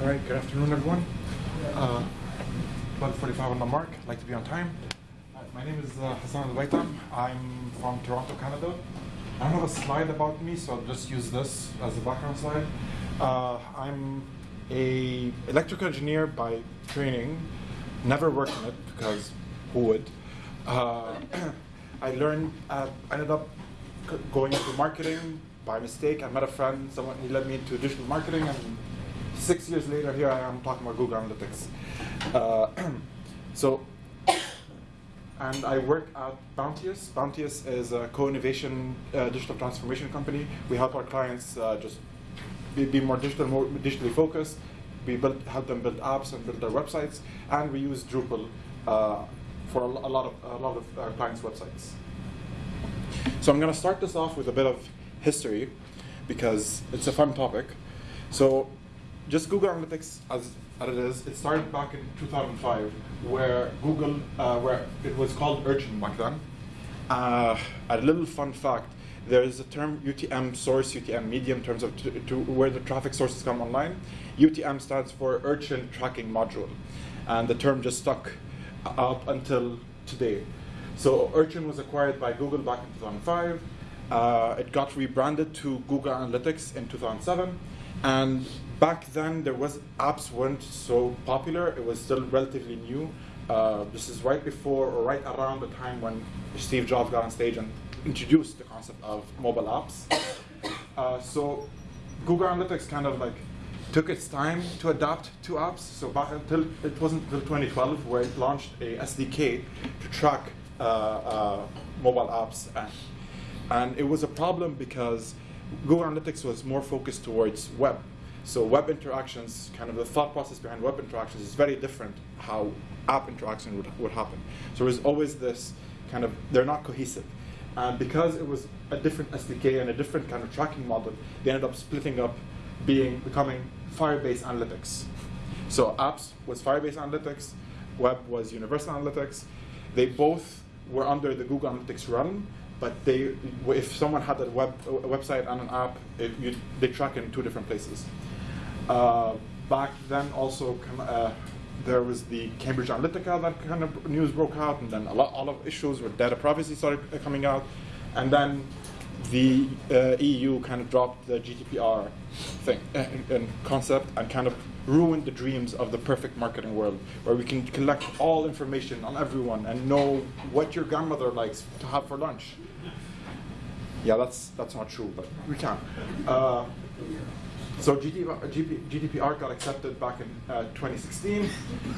All right, good afternoon, everyone. Uh, 12.45 on the mark, I'd like to be on time. Uh, my name is uh, Hassan Al-Baitam. I'm from Toronto, Canada. I don't have a slide about me, so I'll just use this as a background slide. Uh, I'm a electrical engineer by training, never worked in it because who would? Uh, I learned, uh, I ended up going into marketing by mistake. I met a friend, someone he led me into digital marketing, and six years later, here I am talking about Google Analytics. Uh, so, and I work at Bounteous. Bounteous is a co-innovation uh, digital transformation company. We help our clients uh, just be, be more digital, more digitally focused. We build, help them build apps and build their websites, and we use Drupal uh, for a, a lot of a lot of our clients' websites. So I'm going to start this off with a bit of history because it's a fun topic. So just Google Analytics as, as it is, it started back in 2005 where Google, uh, where it was called Urchin back then. Uh, a little fun fact, there is a term UTM source, UTM medium in terms of to, where the traffic sources come online. UTM stands for Urchin Tracking Module. And the term just stuck up until today. So Urchin was acquired by Google back in 2005. Uh, it got rebranded to Google Analytics in 2007. And back then, there was apps weren't so popular. It was still relatively new. Uh, this is right before or right around the time when Steve Jobs got on stage and introduced the concept of mobile apps. Uh, so Google Analytics kind of like took its time to adapt to apps. So back until it wasn't until 2012 where it launched a SDK to track uh, uh, mobile apps, and, and it was a problem because Google Analytics was more focused towards web. So web interactions, kind of the thought process behind web interactions is very different how app interaction would, would happen. So there's always this kind of, they're not cohesive. And because it was a different SDK and a different kind of tracking model, they ended up splitting up, being becoming Firebase Analytics. So apps was Firebase Analytics, web was Universal Analytics. They both were under the Google Analytics run, but they, if someone had a, web, a website and an app, it, you, they track in two different places. Uh, back then, also, uh, there was the Cambridge Analytica that kind of news broke out, and then a lot, all of issues with data privacy started coming out, and then the uh, EU kind of dropped the GDPR thing uh, and concept and kind of ruined the dreams of the perfect marketing world, where we can collect all information on everyone and know what your grandmother likes to have for lunch. Yeah, that's that's not true, but we can. Uh, so GDPR, GDPR got accepted back in uh, 2016,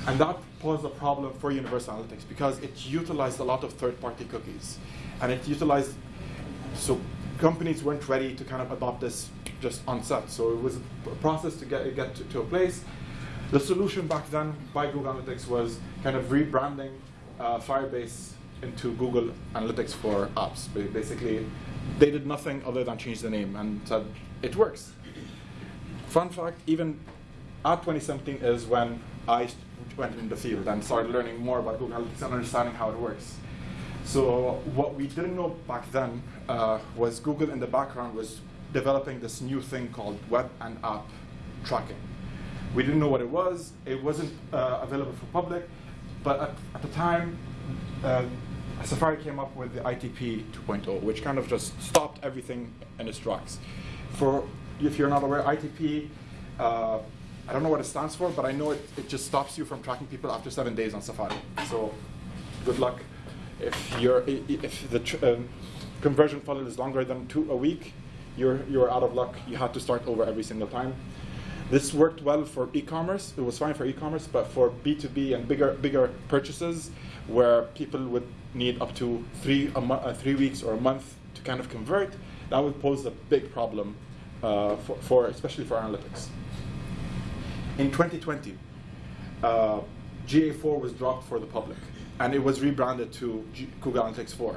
and that posed a problem for Universal Analytics because it utilized a lot of third-party cookies, and it utilized so companies weren't ready to kind of adopt this just on set. So it was a process to get get to, to a place. The solution back then by Google Analytics was kind of rebranding uh, Firebase into Google Analytics for apps. Basically, they did nothing other than change the name and said it works. Fun fact, even at 2017 is when I went in the field and started learning more about Google Analytics and understanding how it works. So what we didn't know back then uh, was Google in the background was developing this new thing called web and app tracking. We didn't know what it was. It wasn't uh, available for public, but at, at the time, uh, Safari came up with the ITP 2.0, which kind of just stopped everything in its tracks. For if you're not aware, ITP, uh, I don't know what it stands for, but I know it, it just stops you from tracking people after seven days on Safari. So good luck. If, you're, if the um, conversion funnel is longer than two a week, you're, you're out of luck. You have to start over every single time. This worked well for e-commerce. It was fine for e-commerce, but for B2B and bigger, bigger purchases, where people would need up to three, a uh, three weeks or a month to kind of convert, that would pose a big problem uh, for, for, especially for analytics. In 2020, uh, GA4 was dropped for the public, and it was rebranded to G- Google Analytics 4.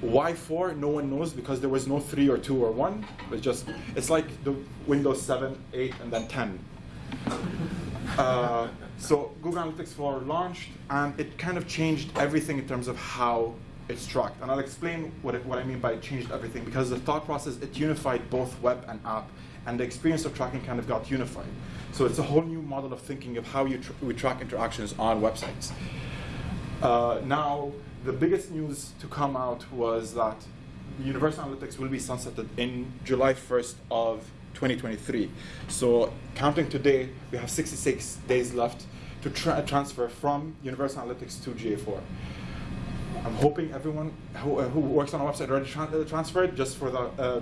Why 4? No one knows because there was no 3 or 2 or 1. It's just, it's like the Windows 7, 8, and then 10. Uh, so Google Analytics 4 launched, and it kind of changed everything in terms of how it's tracked. And I'll explain what, it, what I mean by it changed everything, because the thought process, it unified both web and app, and the experience of tracking kind of got unified. So it's a whole new model of thinking of how you tr we track interactions on websites. Uh, now, the biggest news to come out was that Universal Analytics will be sunsetted in July 1st of 2023. So counting today, we have 66 days left to tra transfer from Universal Analytics to GA4. I'm hoping everyone who, uh, who works on a website already uh, transferred just for the uh,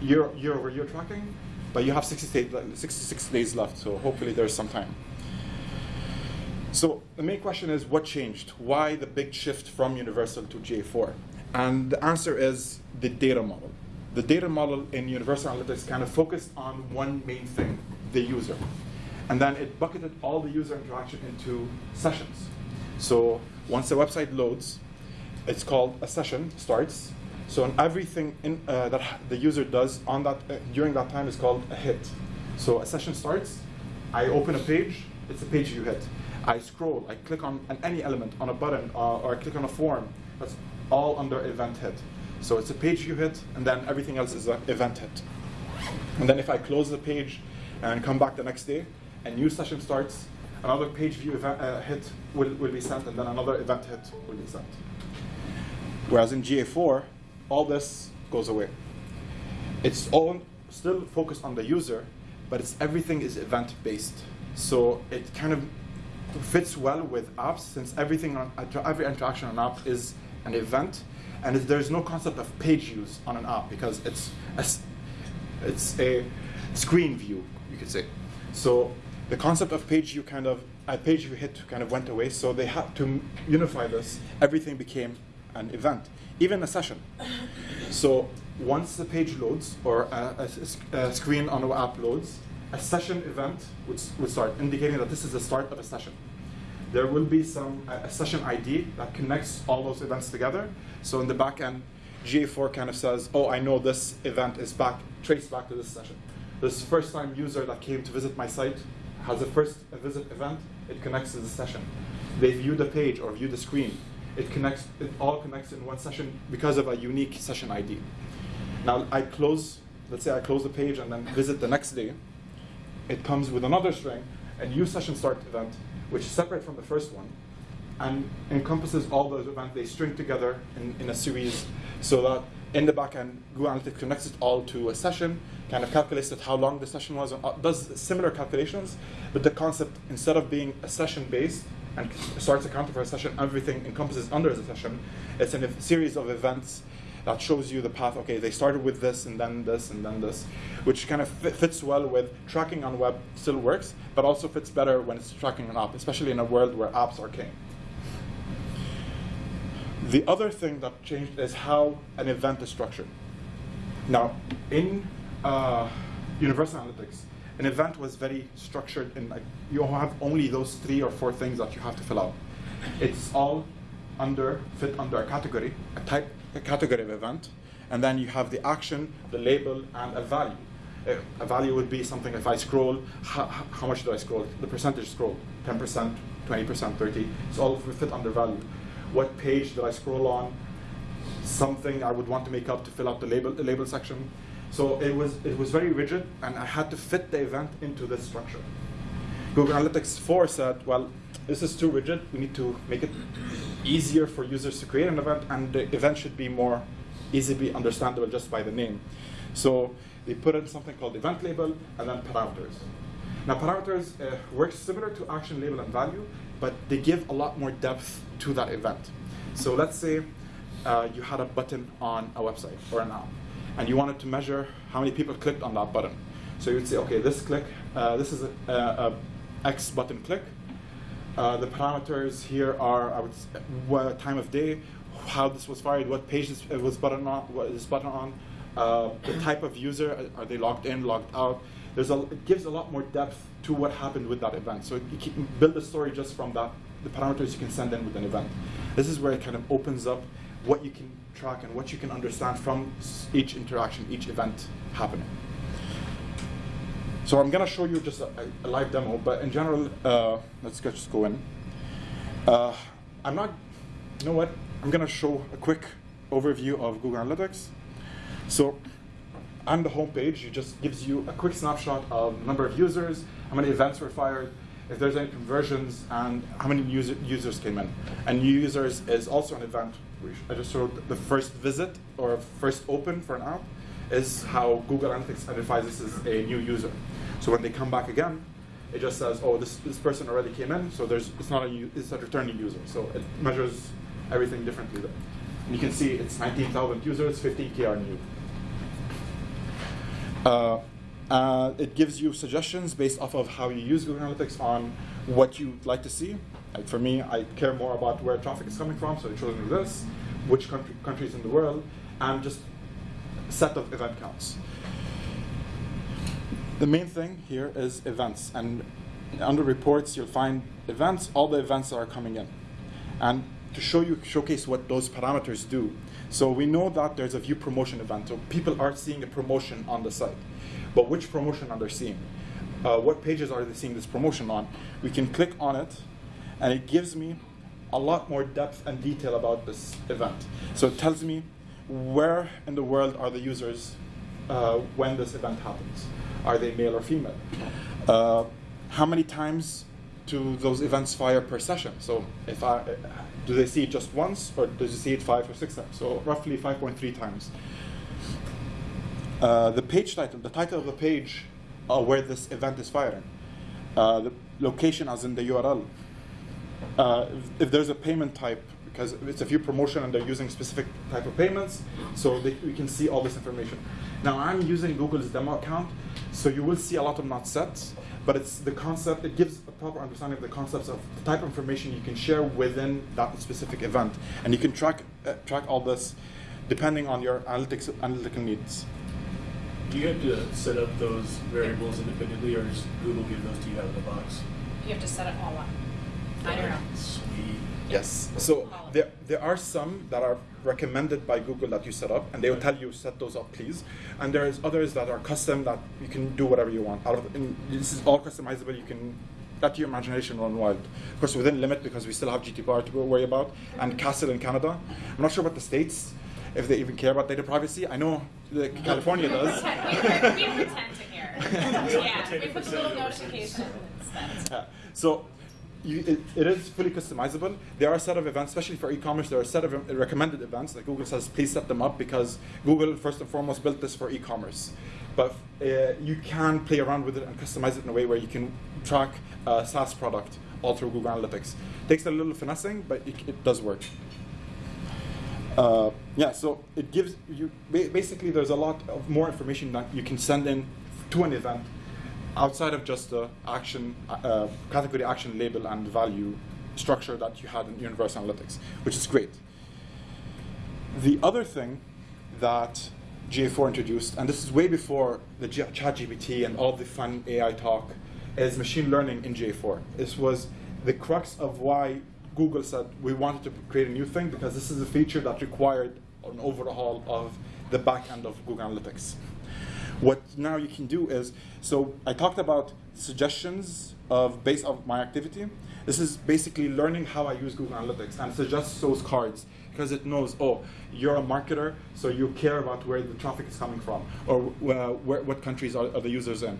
year, year over year tracking, but you have 66, 66 days left, so hopefully there's some time. So the main question is what changed? Why the big shift from Universal to GA4? And the answer is the data model. The data model in Universal Analytics kind of focused on one main thing, the user. And then it bucketed all the user interaction into sessions. So once the website loads, it's called a session starts. So everything in, uh, that the user does on that uh, during that time is called a hit. So a session starts, I open a page, it's a page view hit. I scroll, I click on any element on a button uh, or I click on a form. That's all under event hit. So it's a page view hit, and then everything else is an event hit. And then if I close the page and come back the next day, a new session starts, another page view event, uh, hit will, will be sent, and then another event hit will be sent. Whereas in GA4, all this goes away. It's all still focused on the user, but it's everything is event-based. So it kind of fits well with apps since everything on, every interaction on an app is an event, and there's no concept of page views on an app because it's a, it's a screen view, you could say. So the concept of page view kind of a page view hit kind of went away. So they had to unify this. Everything became an event, even a session. So once the page loads or a, a, a screen on an app loads, a session event would, would start, indicating that this is the start of a session. There will be some a session ID that connects all those events together. So in the back end, GA4 kind of says, oh, I know this event is back, traced back to this session. This first time user that came to visit my site has a first visit event, it connects to the session. They view the page or view the screen. It connects, it all connects in one session because of a unique session ID. Now I close, let's say I close the page and then visit the next day it comes with another string, a new session start event, which is separate from the first one, and encompasses all those events. They string together in, in a series so that in the backend, Google Analytics connects it all to a session, kind of calculates it how long the session was, and uh, does similar calculations, but the concept, instead of being a session-based and starts accounting for a session, everything encompasses under the session. It's a series of events that shows you the path, okay, they started with this and then this and then this, which kind of fits well with tracking on web still works, but also fits better when it's tracking an app, especially in a world where apps are king. The other thing that changed is how an event is structured. Now, in uh, Universal Analytics, an event was very structured in like, you have only those three or four things that you have to fill out. It's all under, fit under a category, a type a category of event, and then you have the action, the label, and a value. Uh, a value would be something if I scroll, how, how much do I scroll? The percentage scroll, 10%, 20%, 30 It's all fit under value. What page did I scroll on? Something I would want to make up to fill out the label, the label section. So it was, it was very rigid, and I had to fit the event into this structure. Google Analytics 4 said, well, this is too rigid. We need to make it easier for users to create an event, and the event should be more easily understandable just by the name. So they put in something called event label and then parameters. Now parameters uh, work similar to action label and value, but they give a lot more depth to that event. So let's say uh, you had a button on a website or an app, and you wanted to measure how many people clicked on that button. So you would say, okay, this click, uh, this is a, a, a X button click, uh, the parameters here are I would say, what time of day, how this was fired, what page this was button on, what is button on, uh, the type of user, uh, are they logged in, logged out. There's a, it gives a lot more depth to what happened with that event. So you can build a story just from that, the parameters you can send in with an event. This is where it kind of opens up what you can track and what you can understand from each interaction, each event happening. So I'm going to show you just a, a, live demo, but in general, uh, let's just go in. Uh, I'm not, you know what? I'm going to show a quick overview of Google Analytics. So on the home page, it just gives you a quick snapshot of number of users, how many events were fired, if there's any conversions, and how many user, users came in. And new users is also an event. I just showed the first visit or first open for an app is how Google Analytics identifies this as a new user. So when they come back again, it just says, oh, this, this person already came in, so there's, it's not a, it's a returning user. So it measures everything differently there. And you can see it's 19,000 users, 15K are new. Uh, uh, it gives you suggestions based off of how you use Google Analytics on what you'd like to see. Like for me, I care more about where traffic is coming from, so it shows me this, which country, countries in the world, and just set of event counts. The main thing here is events, and under reports you'll find events, all the events that are coming in. And to show you, showcase what those parameters do. So we know that there's a view promotion event, so people are seeing a promotion on the site. But which promotion are they seeing? Uh, what pages are they seeing this promotion on? We can click on it, and it gives me a lot more depth and detail about this event. So it tells me where in the world are the users uh, when this event happens. Are they male or female? Uh, how many times do those events fire per session? So if I, do they see it just once, or do they see it five or six times? So roughly 5.3 times. Uh, the page title, the title of the page uh, where this event is firing. Uh, the location as in the URL. Uh, if, if, there's a payment type, because it's a view promotion and they're using specific type of payments, so they, we can see all this information. Now I'm using Google's demo account, so you will see a lot of not sets, but it's the concept, it gives a proper understanding of the concepts of the type of information you can share within that specific event. And you can track, uh, track all this depending on your analytics, analytical needs. Do you have to set up those variables independently, or does Google give those to you out of the box? You have to set it all up. I don't know. Sweet. Yes. So there, there are some that are recommended by Google that you set up, and they will tell you set those up, please. And there's others that are custom that you can do whatever you want. Out of and this is all customizable. You can let your imagination run wild. Of course, within limit because we still have GDPR to worry about, and CASL in Canada. I'm not sure about the states if they even care about data privacy. I know California we does. Pretend, we, we pretend to care. yeah, we put little notifications. Yeah. So you, it, it is fully customizable. There are a set of events, especially for e-commerce, there are a set of recommended events that Google says, please set them up because Google, first and foremost, built this for e-commerce. But uh, you can play around with it and customize it in a way where you can track a SaaS product all through Google Analytics. takes a little finessing, but it, it does work. Uh, yeah, so it gives you, basically there's a lot of more information that you can send in to an event outside of just the action, uh, category action label and value structure that you had in Universal Analytics, which is great. The other thing that GA4 introduced, and this is way before the ChatGPT and all the fun AI talk, is machine learning in GA4. This was the crux of why Google said we wanted to create a new thing because this is a feature that required an overhaul of the back end of Google Analytics. What now you can do is, so I talked about suggestions of based on my activity. This is basically learning how I use Google Analytics and suggests those cards because it knows, oh, you're a marketer, so you care about where the traffic is coming from or uh, where, what countries are, are, the users in.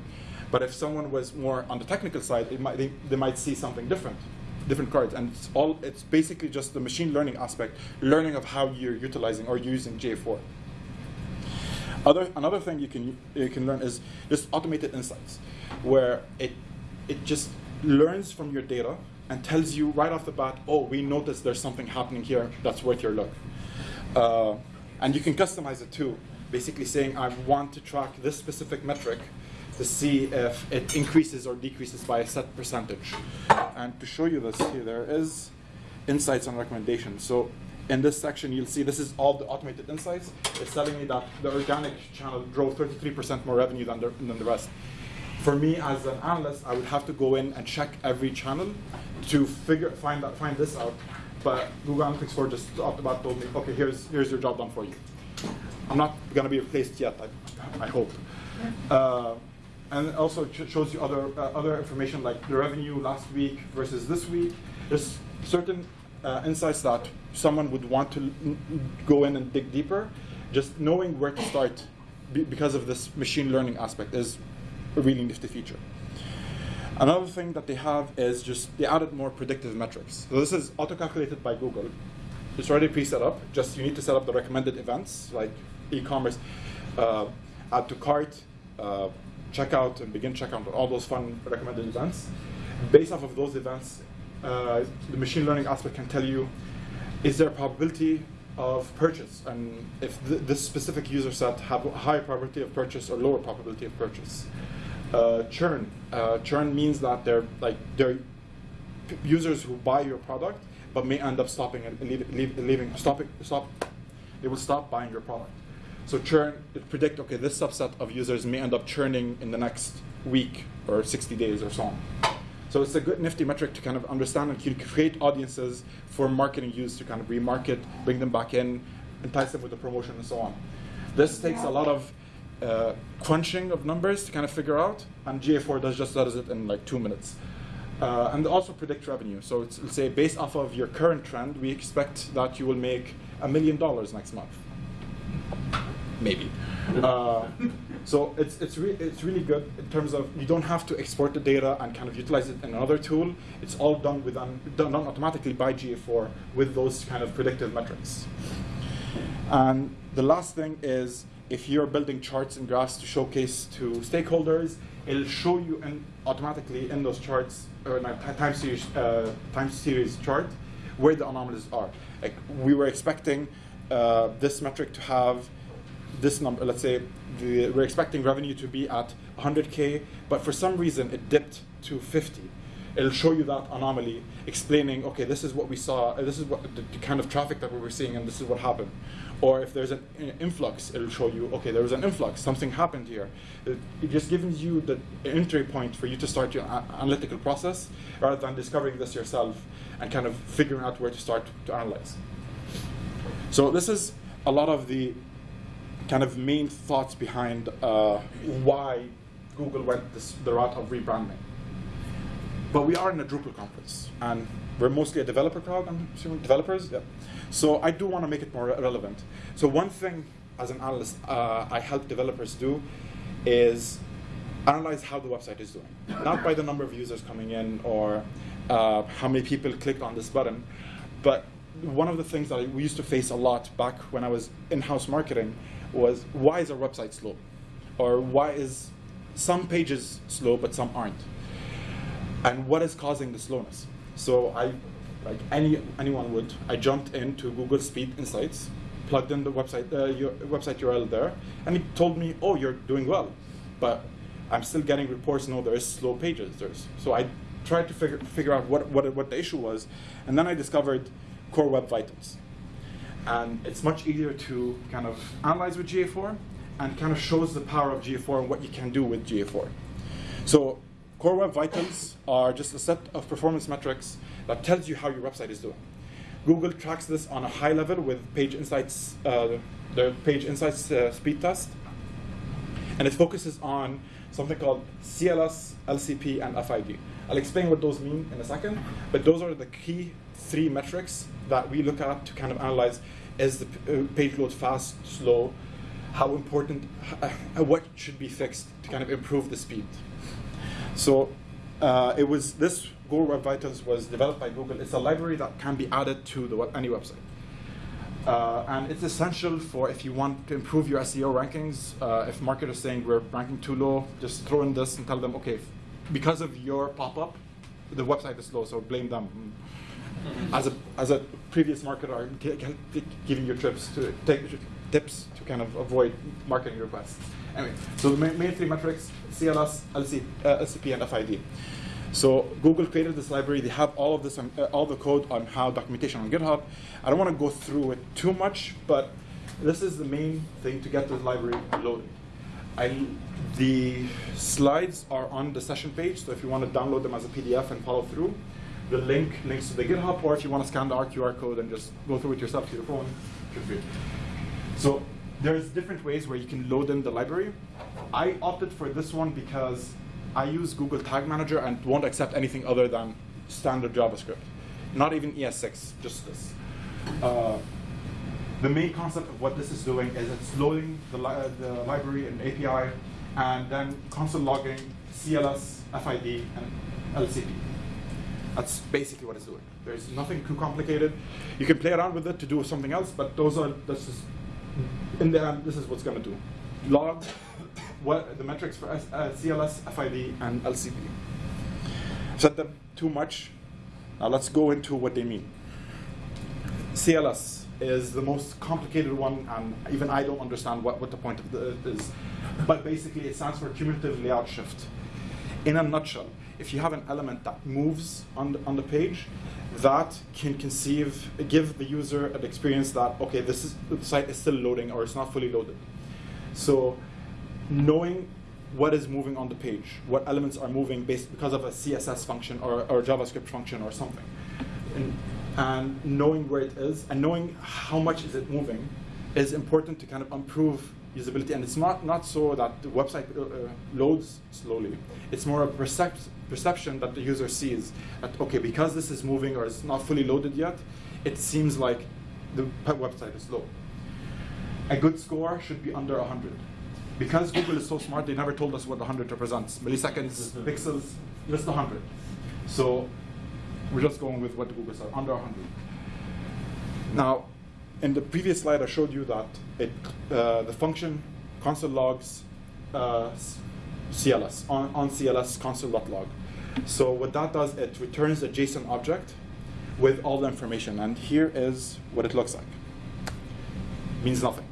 But if someone was more on the technical side, might, they, they might see something different different cards, and it's all it's basically just the machine learning aspect, learning of how you're utilizing or using GA4. Other, another thing you can you can learn is just automated insights, where it it just learns from your data and tells you right off the bat, oh, we noticed there's something happening here that's worth your look. Uh, and you can customize it too, basically saying I want to track this specific metric to see if it increases or decreases by a set percentage. And to show you this here, there is insights and recommendations. So in this section, you'll see this is all the automated insights. It's telling me that the organic channel drove 33% more revenue than the, than the rest. For me, as an analyst, I would have to go in and check every channel to figure find that find this out. But Google Analytics 4 just the bat told me, okay, here's here's your job done for you. I'm not going to be replaced yet, I, I hope. Uh, and also shows you other uh, other information like the revenue last week versus this week. There's certain uh, insights that someone would want to go in and dig deeper. Just knowing where to start be- because of this machine learning aspect is a really nifty feature. Another thing that they have is just they added more predictive metrics. So this is auto-calculated by Google. It's already pre-set up. Just you need to set up the recommended events like e-commerce, uh, add to cart, uh, checkout, and begin checkout, all those fun recommended events. Based off of those events, uh, the machine learning aspect can tell you is there a probability of purchase, and if th- this specific user set have a higher probability of purchase or lower probability of purchase. Uh, churn. Uh, churn means that they're like they're users who buy your product but may end up stopping and leave, leave, leaving stopping stop they will stop buying your product so churn predict okay this subset of users may end up churning in the next week or 60 days or so on so it's a good nifty metric to kind of understand and create audiences for marketing use to kind of remarket bring them back in entice them with the promotion and so on this takes a lot of uh, crunching of numbers to kind of figure out, and GA4 does just does it in like two minutes. Uh, and also predict revenue. So it's, let's say based off of your current trend, we expect that you will make a million dollars next month. Maybe. Uh, so it's it's re- it's really good in terms of you don't have to export the data and kind of utilize it in another tool. It's all done with done done automatically by GA4 with those kind of predictive metrics. And the last thing is if you're building charts and graphs to showcase to stakeholders, it'll show you in, automatically in those charts or in a time series uh, time series chart where the anomalies are. Like we were expecting uh, this metric to have this number. Let's say the, we're expecting revenue to be at 100k, but for some reason it dipped to 50 it'll show you that anomaly, explaining, okay, this is what we saw, uh, this is what the, the kind of traffic that we were seeing, and this is what happened. Or if there's an uh, influx, it'll show you, okay, there was an influx, something happened here. It, it just gives you the entry point for you to start your analytical process, rather than discovering this yourself and kind of figuring out where to start to analyze. So this is a lot of the kind of main thoughts behind uh, why Google went this, the route of rebranding. But we are in a Drupal conference, and we're mostly a developer crowd, I'm assuming, developers? Yeah. So I do want to make it more re- relevant. So one thing, as an analyst, uh, I help developers do is analyze how the website is doing. Not by the number of users coming in or uh, how many people clicked on this button, but one of the things that we used to face a lot back when I was in-house marketing was why is our website slow? Or why is some pages slow but some aren't? and what is causing the slowness. So I, like any anyone would, I jumped into Google Speed Insights, plugged in the website uh, your website URL there, and it told me, oh, you're doing well, but I'm still getting reports. No, there is slow pages. There's so I tried to figure figure out what what what the issue was, and then I discovered Core Web Vitals, and it's much easier to kind of analyze with GA4, and kind of shows the power of GA4 and what you can do with GA4. So Core Web Vitals are just a set of performance metrics that tells you how your website is doing. Google tracks this on a high level with Page Insights, uh, the Page Insights uh, speed test, and it focuses on something called CLS, LCP, and FID. I'll explain what those mean in a second, but those are the key three metrics that we look at to kind of analyze is the uh, page load fast, slow, how important, uh, what should be fixed to kind of improve the speed. So uh, it was this Google Web Vitals was developed by Google. It's a library that can be added to the web, any website. Uh, and it's essential for if you want to improve your SEO rankings. Uh, if marketers saying we're ranking too low, just throw in this and tell them, okay, because of your pop-up, the website is slow, so blame them. As a as a previous marketer, gi- giving you tips to take tips to kind of avoid marketing requests. Anyway, so the main, main three metrics: CLS, LC, uh, LCP, and FID. So Google created this library. They have all of this, on, uh, all the code on how documentation on GitHub. I don't want to go through it too much, but this is the main thing to get the library loaded. I, the slides are on the session page, so if you want to download them as a PDF and follow through, the link links to the GitHub, or if you want to scan the QR code and just go through it yourself to your phone, feel free. So there's different ways where you can load in the library. I opted for this one because I use Google Tag Manager and won't accept anything other than standard JavaScript. Not even ES6, just this. Uh, the main concept of what this is doing is it's loading the, li uh, the library and API, and then console logging CLS, FID, and LCP. That's basically what it's doing. There's nothing too complicated. You can play around with it to do something else, but those are this is in the end this is what's going to do. Log what the metrics for S, uh, CLS, FID, and LCP. Said them too much. Now let's go into what they mean. CLS is the most complicated one, and even I don't understand what, what the point of the, is. But basically, it stands for cumulative layout shift. In a nutshell, if you have an element that moves on the, on the page, that can conceive, give the user an experience that, okay, this is, the site is still loading or it's not fully loaded. So knowing what is moving on the page, what elements are moving based because of a CSS function or, or JavaScript function or something. And, and knowing where it is and knowing how much is it moving is important to kind of improve usability. And it's not, not so that the website uh, uh loads slowly. It's more a percep perception that the user sees that, okay, because this is moving or it's not fully loaded yet, it seems like the website is slow. A good score should be under 100. Because Google is so smart, they never told us what 100 represents. Milliseconds, pixels, just 100. So we're just going with what Google said, under 100. Now, in the previous slide, I showed you that it, uh, the function console logs uh, CLS, on, on CLS console.log. So what that does, it returns a JSON object with all the information. And here is what it looks like. Means nothing.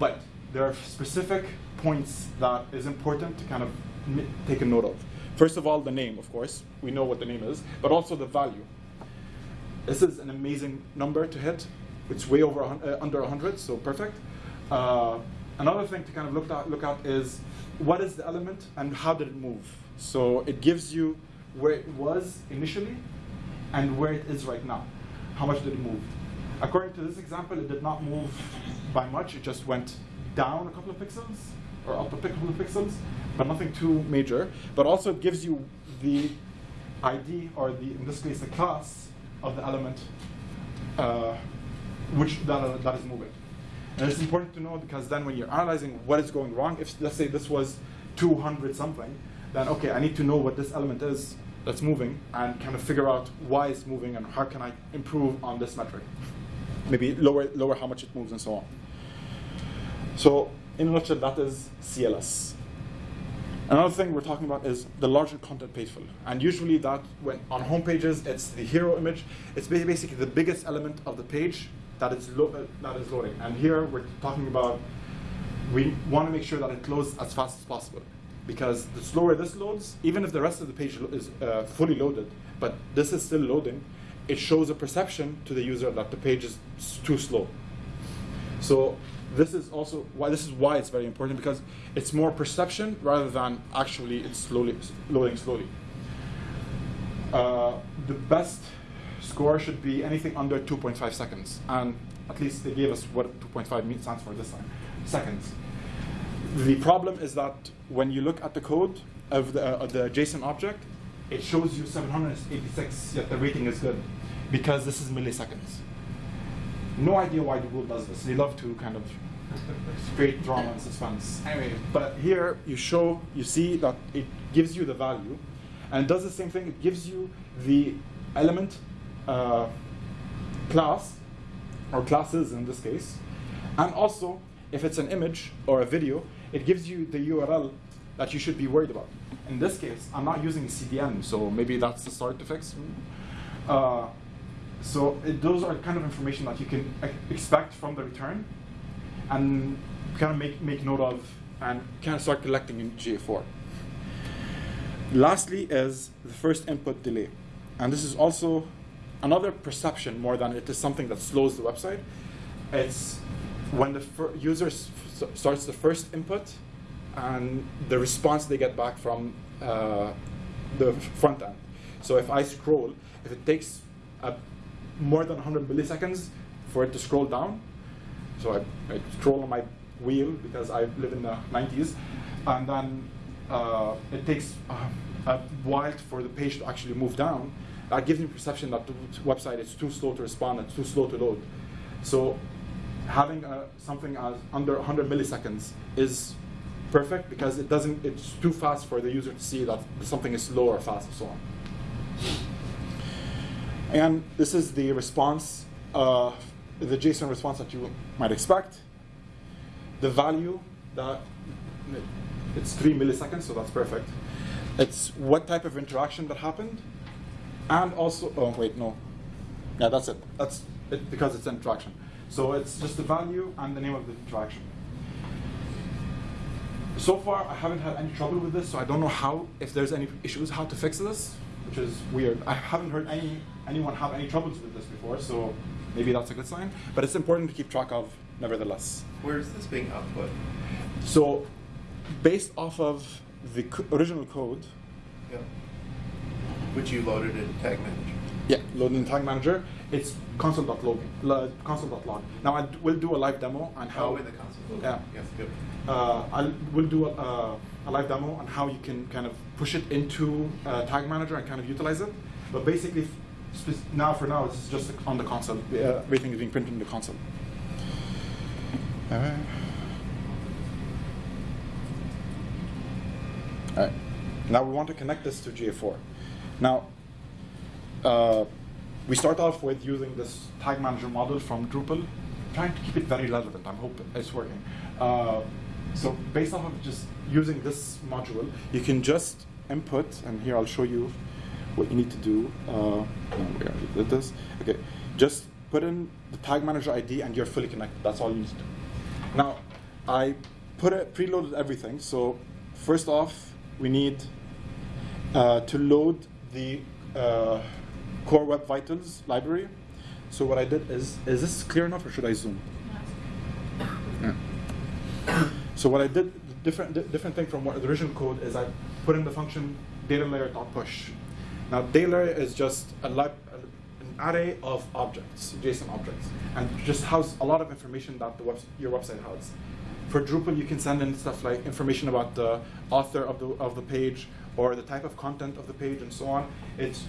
But there are specific points that is important to kind of take a note of. First of all, the name, of course. We know what the name is, but also the value. This is an amazing number to hit. It's way over uh, under 100, so perfect. Uh, another thing to kind of look at, look at is what is the element and how did it move? So it gives you where it was initially and where it is right now. How much did it move? According to this example, it did not move by much. It just went down a couple of pixels or up a couple of pixels, but nothing too major. But also it gives you the ID, or the in this case the class of the element uh, which that, uh, that is moving. And it's important to know because then when you're analyzing what is going wrong, if let's say this was 200 something, then okay, I need to know what this element is that's moving and kind of figure out why it's moving and how can I improve on this metric. Maybe lower, lower how much it moves and so on. So in a nutshell, that is CLS. Another thing we're talking about is the larger contentful paint. And usually that, when on home pages, it's the hero image. It's basically the biggest element of the page that is, uh, that is loading. And here we're talking about, we want to make sure that it loads as fast as possible. Because the slower this loads, even if the rest of the page is uh, fully loaded, but this is still loading, it shows a perception to the user that the page is too slow. So this is also why this is why it's very important because it's more perception rather than actually it's slowly loading slowly. Uh, the best score should be anything under 2.5 seconds, and at least they gave us what 2.5 means stands for this time, seconds. The problem is that when you look at the code of the, uh, the JSON object, it shows you 786, yet the rating is good, because this is milliseconds. No idea why Google does this. They love to kind of create drama and suspense. Anyway, but here you show, you see that it gives you the value, and it does the same thing. It gives you the element uh, class, or classes in this case, and also if it's an image or a video, it gives you the URL that you should be worried about. In this case, I'm not using CDN, so maybe that's the start to fix. Uh, so it, those are kind of information that you can expect from the return and kind of make, make note of and kind of start collecting in GA4. Lastly is the first input delay. And this is also another perception more than it is something that slows the website. It's when the user starts the first input and the response they get back from uh, the front end. So if I scroll, if it takes more than 100 milliseconds for it to scroll down. So I, I scroll on my wheel because I live in the 90s, and then uh, it takes uh, a while for the page to actually move down. That gives me perception that the website is too slow to respond, it's too slow to load. So having uh, something as under 100 milliseconds is perfect because it doesn't, it's too fast for the user to see that something is slow or fast and so on. And this is the response, uh, the JSON response that you might expect. The value that it's three milliseconds, so that's perfect. It's what type of interaction that happened, and also, oh wait, no. Yeah, that's it. That's it because it's an interaction. So it's just the value and the name of the interaction. So far, I haven't had any trouble with this, so I don't know how, if there's any issues, how to fix this, which is weird. I haven't heard any anyone have any troubles with this before, so maybe that's a good sign. But it's important to keep track of, nevertheless. Where is this being output? So, based off of the original code, Yeah. Which you loaded in Tag Manager. yeah, loaded in Tag Manager, it's console.log. Console.log. Now I will do a live demo on how. Oh, in the console. Okay. Yeah. Yes, good. uh, I will do a, a live demo on how you can kind of push it into uh, Tag Manager and kind of utilize it. But basically, now for now, it's just on the console. Uh, everything is being printed in the console. Uh, all right. Now we want to connect this to GA4. Now, uh, we start off with using this tag manager model from Drupal, trying to keep it very relevant. I'm hoping it's working. Uh, so based off of just using this module, you can just input, and here I'll show you what you need to do. Uh, did this. Okay, just put in the tag manager ID and you're fully connected. That's all you need to do. Now, I put it, preloaded everything. So first off, we need uh, to load the uh, Core Web Vitals library. So what I did is, is this clear enough or should I zoom? So what I did, different, di- different thing from what the original code is I put in the function data layer dot push. Now data layer is just a an array of objects, JSON objects, and just house a lot of information that the web, your website has. For Drupal, you can send in stuff like information about the author of the of the page or the type of content of the page and so on. It's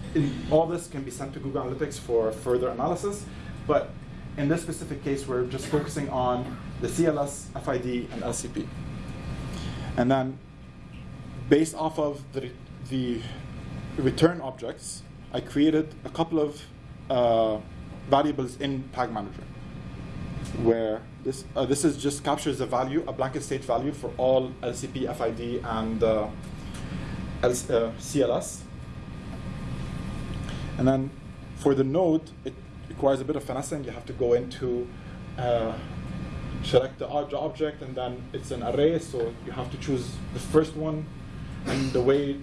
all this can be sent to Google Analytics for further analysis, but in this specific case, we're just focusing on the CLS, FID, and LCP. And then, based off of the, the return objects, I created a couple of uh, variables in Tag Manager, where this, uh, this is just captures the value, a blanket state value for all LCP, FID, and uh, L- uh, CLS. And then for the node, it requires a bit of finessing. You have to go into uh, select the ob- object, and then it's an array, so you have to choose the first one. And the way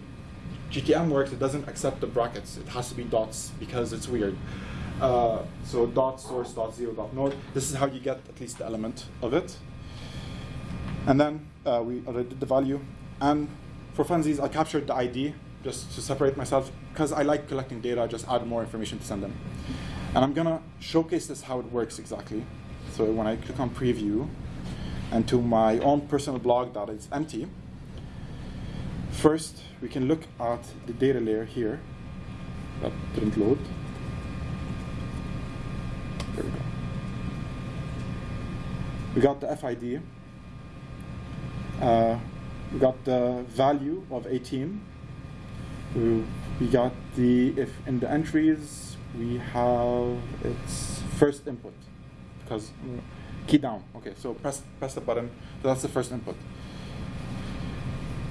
GTM works, it doesn't accept the brackets. It has to be dots because it's weird. Uh, so dot source dot zero dot node. This is how you get at least the element of it. And then uh, we already did the value. And for funsies, I captured the ID just to separate myself because I like collecting data. Just add more information to send them. And I'm gonna showcase this how it works exactly. So when I click on preview and to my own personal blog that is empty, first we can look at the data layer here. That didn't load. There we go. We got the FID. Uh, we got the value of 18. We, we got the, if in the entries, we have its first input. Because, mm, key down. Okay, so press, press the button. That's the first input.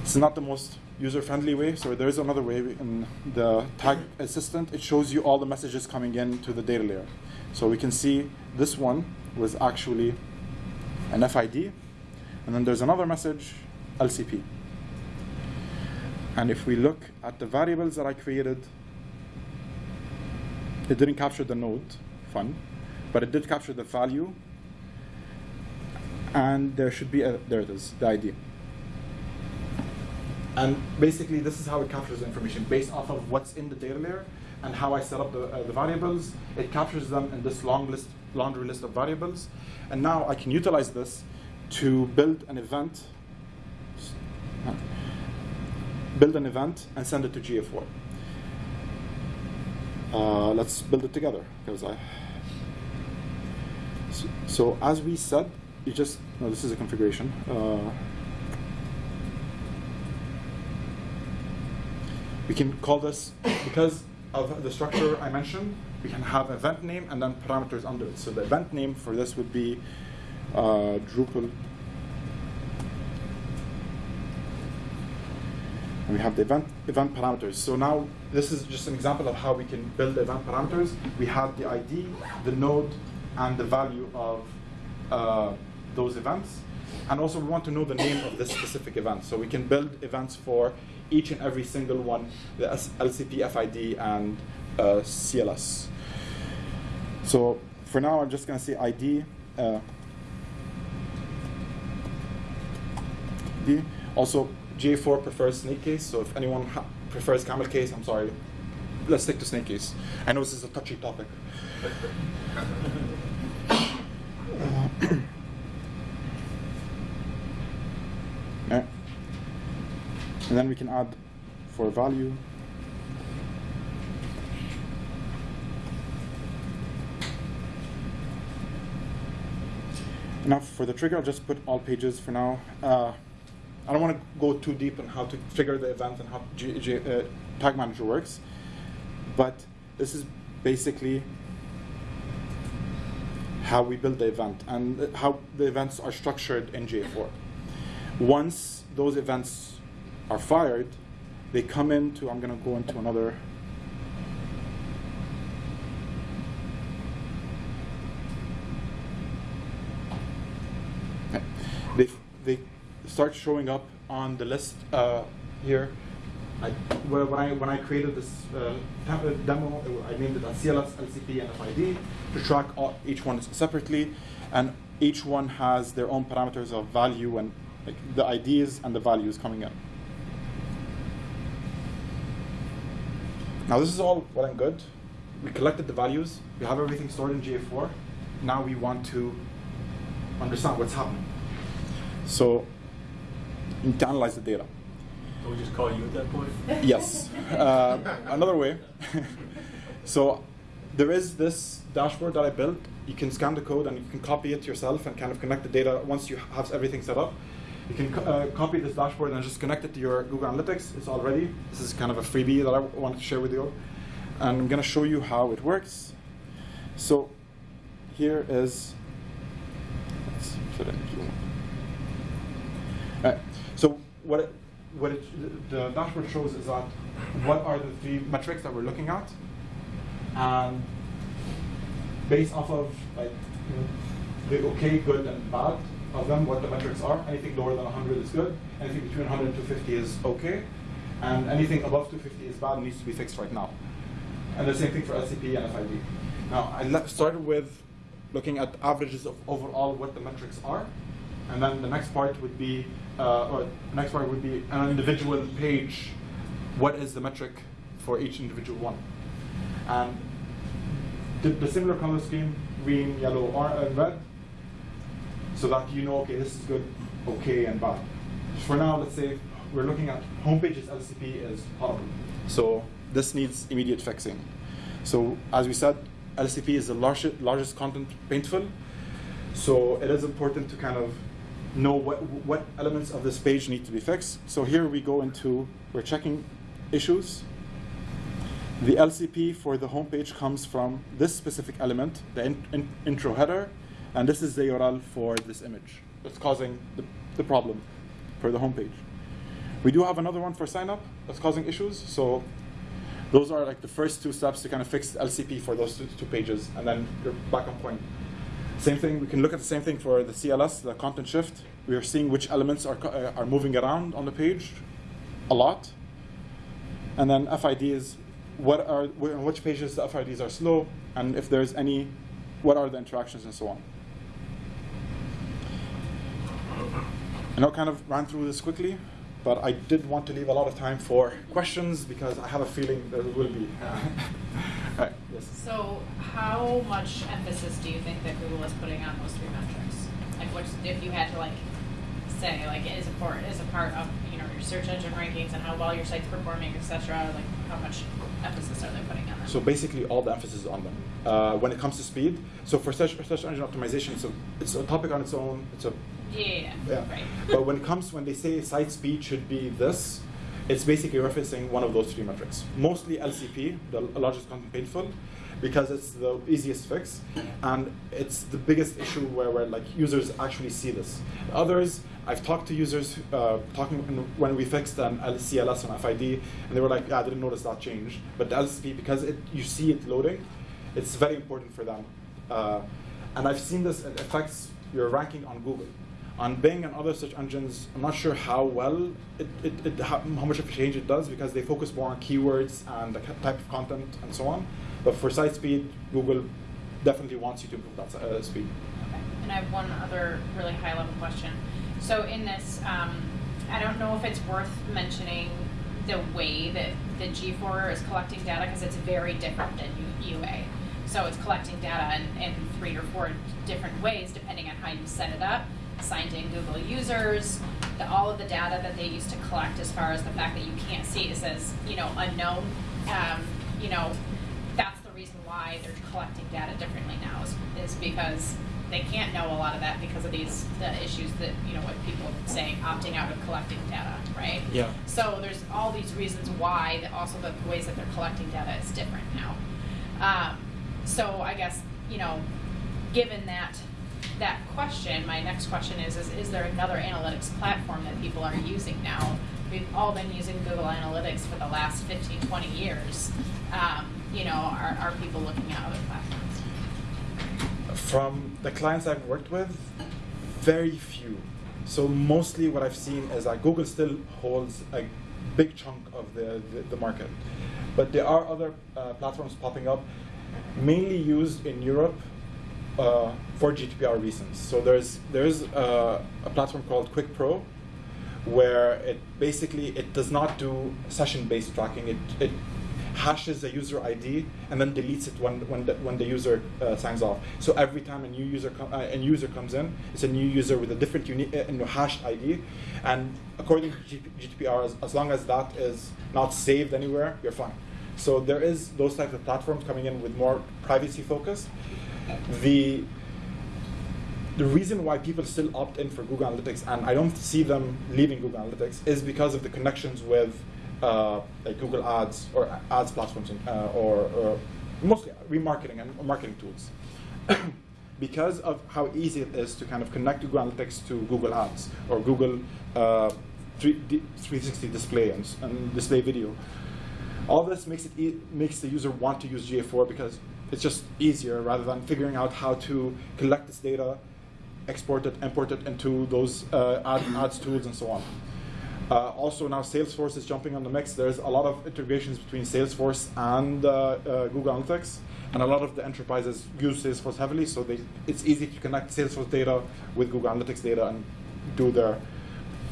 It's not the most user-friendly way, so there is another way. In the tag assistant, it shows you all the messages coming in to the data layer. So we can see this one was actually an FID, and then there's another message, LCP. And if we look at the variables that I created, it didn't capture the node, fun, but it did capture the value, and there should be a, there it is, the ID. And basically, this is how it captures information based off of what's in the data layer and how I set up the, uh, the variables. It captures them in this long list, laundry list of variables. And now I can utilize this to build an event, build an event and send it to GA4. Uh, let's build it together because I. So, so as we said, you just no. This is a configuration. Uh, we can call this because of the structure I mentioned. We can have event name and then parameters under it. So the event name for this would be uh, Drupal. And we have the event event parameters. So now this is just an example of how we can build event parameters. We have the ID, the node, and the value of uh, those events. And also we want to know the name of this specific event. So we can build events for each and every single one, the LCP, FID, and uh, CLS. So for now, I'm just going to say ID. Uh, D. Also, GA4 prefers snake case, so if anyone prefers camel case, I'm sorry. Let's stick to snake case. I know this is a touchy topic. Yeah. And then we can add for value. Now for the trigger, I'll just put all pages for now. Uh, I don't want to go too deep on how to trigger the event and how G, G, uh, Tag Manager works, but this is basically how we build the event and how the events are structured in GA4. Once those events are fired, they come into, I'm going to go into another. They start showing up on the list uh, here. I, when, I, when I created this uh, uh, demo, I named it as CLS, LCP, and FID to track all, each one separately. And each one has their own parameters of value and like, the IDs and the values coming in. Now this is all well and good. We collected the values. We have everything stored in GA4. Now we want to understand what's happening. So to analyze the data. Can we just call you at that point? Yes. Uh, another way. so there is this dashboard that I built. You can scan the code and you can copy it yourself and kind of connect the data once you have everything set up. You can co- uh, copy this dashboard and just connect it to your Google Analytics. It's all ready. This is kind of a freebie that I wanted to share with you. And I'm going to show you how it works. So here is. Let's put it in Zoom. What it, what it, the dashboard shows is that what are the three metrics that we're looking at, and based off of like the okay, good, and bad of them, what the metrics are. Anything lower than 100 is good. Anything between 100 and 250 is okay, and anything above 250 is bad and needs to be fixed right now. And the same thing for LCP and FID. Now I started with looking at averages of overall what the metrics are, and then the next part would be, uh, or next part would be an individual page. What is the metric for each individual one? And the, the similar color scheme, green, yellow, or and red, so that you know, okay, this is good, okay, and bad. For now, let's say we're looking at homepages LCP is horrible. So this needs immediate fixing. So as we said, LCP is the largest, largest content paintful. So it is important to kind of know what, what elements of this page need to be fixed. So here we go into, we're checking issues. The LCP for the homepage comes from this specific element, the in, in, intro header, and this is the URL for this image that's causing the, the problem for the homepage. We do have another one for sign up that's causing issues. So those are like the first two steps to kind of fix LCP for those two, two pages, and then you're back on point. Same thing, we can look at the same thing for the CLS, the content shift. We are seeing which elements are, uh, are moving around on the page a lot. And then FID is what are, on which pages the FIDs are slow, and if there's any, what are the interactions and so on. I know I kind of ran through this quickly, but I did want to leave a lot of time for questions because I have a feeling there will be. So how much emphasis do you think that Google is putting on those three metrics? Like which, if you had to like say, like is a part, is a part of, you know, your search engine rankings and how well your site's performing, et cetera, like how much emphasis are they putting on that? So basically, all the emphasis is on them. Uh, when it comes to speed, so for search, search engine optimization, it's a, it's a topic on its own. It's a Yeah, yeah, yeah. yeah. Right. But when it comes, when they say site speed should be this, it's basically referencing one of those three metrics. Mostly LCP, the largest content painful, because it's the easiest fix, and it's the biggest issue where, where like users actually see this. Others, I've talked to users uh, talking when we fixed an CLS on FID, and they were like, "Yeah, I didn't notice that change." But the LCP, because it, you see it loading, it's very important for them. Uh, and I've seen this it affects your ranking on Google. On Bing and other search engines, I'm not sure how well it, it, it how, much of a change it does because they focus more on keywords and the type of content and so on. But for site speed, Google definitely wants you to improve that uh, speed. Okay. And I have one other really high level question. So in this, um, I don't know if it's worth mentioning the way that the G4 is collecting data because it's very different than UA. So it's collecting data in, in three or four different ways depending on how you set it up. Signed in Google users, the, all of the data that they used to collect as far as the fact that you can't see it says, you know, unknown. Um, you know, that's the reason why they're collecting data differently now is, is because they can't know a lot of that because of these the issues that you know what people saying opting out of collecting data, right? Yeah. So there's all these reasons why that also the ways that they're collecting data is different now. Um, so I guess you know, given that that question, my next question is, is is there another analytics platform that people are using now? We've all been using Google Analytics for the last 15, 20 years. Um, you know, are, are people looking at other platforms? From the clients I've worked with, very few. So mostly what I've seen is that Google still holds a big chunk of the, the, the market. But there are other uh, platforms popping up, mainly used in Europe uh, for GDPR reasons. So there's, there's uh, a platform called Piwik PRO, where it basically it does not do session-based tracking. It, it hashes a user ID and then deletes it when when the, when the user uh, signs off. So every time a new user com- uh, a new user comes in, it's a new user with a different unique uh, hashed ID. And according to GDPR, as, as long as that is not saved anywhere, you're fine. So there is those types of platforms coming in with more privacy focus. The the reason why people still opt in for Google Analytics, and I don't see them leaving Google Analytics, is because of the connections with uh, like Google Ads or ads platforms, uh, or, or mostly remarketing and marketing tools. because of how easy it is to kind of connect Google Analytics to Google Ads or Google uh, 360 display and, and display video. All this makes it e makes the user want to use GA4 because it's just easier rather than figuring out how to collect this data, export it, import it into those uh, ad, ads tools and so on. Uh, also now Salesforce is jumping on the mix. There's a lot of integrations between Salesforce and uh, uh, Google Analytics, and a lot of the enterprises use Salesforce heavily, so they, it's easy to connect Salesforce data with Google Analytics data and do their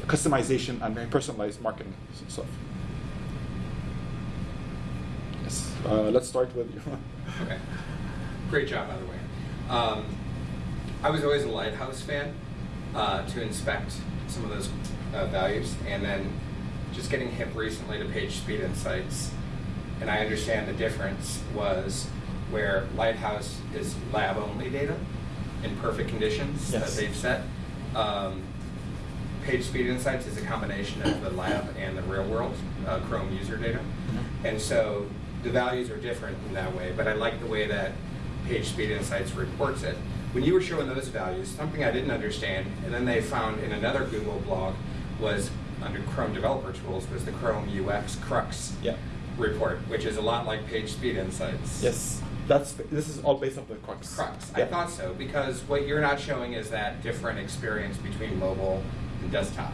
customization and personalized marketing stuff. Yes, uh, let's start with you. Okay. Great job, by the way. Um, I was always a Lighthouse fan uh, to inspect some of those uh, values, and then just getting hip recently to Page Speed Insights, and I understand the difference was where Lighthouse is lab-only data in perfect conditions Yes. that they've set. Um, Page Speed Insights is a combination of the lab and the real world uh, Chrome user data. And so the values are different in that way, but I like the way that Page Speed Insights reports it. When you were showing those values, something I didn't understand, and then they found in another Google blog was under Chrome Developer Tools was the Chrome UX Crux Yeah. report, which is a lot like Page Speed Insights. Yes, that's this is all based off the crux. Crux. Yeah. I thought so because what you're not showing is that different experience between mobile and desktop.